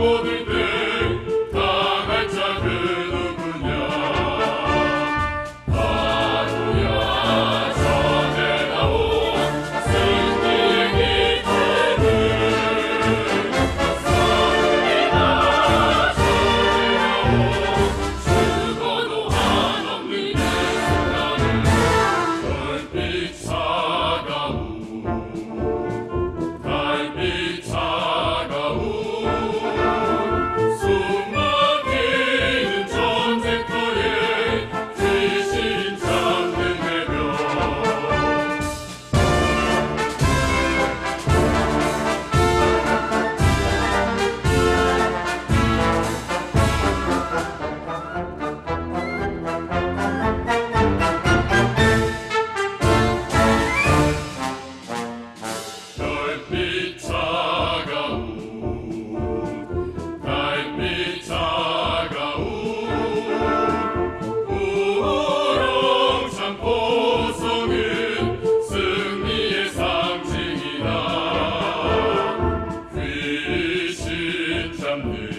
Bobo de Deus. someday.